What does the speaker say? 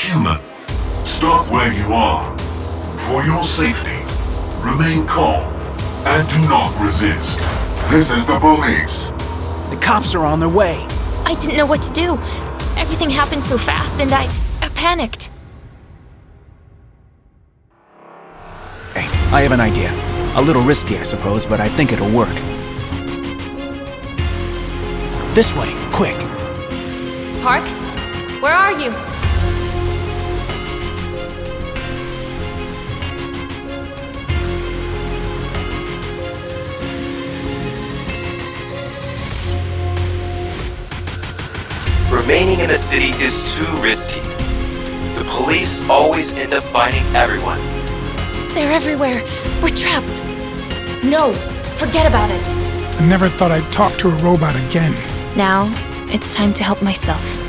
human. Stop where you are. For your safety, remain calm and do not resist. This is the police. The cops are on their way. I didn't know what to do. Everything happened so fast and I... I panicked. Hey, I have an idea. A little risky, I suppose, but I think it'll work. This way, quick. Park? Where are you? Remaining in the city is too risky. The police always end up finding everyone. They're everywhere. We're trapped. No, forget about it. I never thought I'd talk to a robot again. Now, it's time to help myself.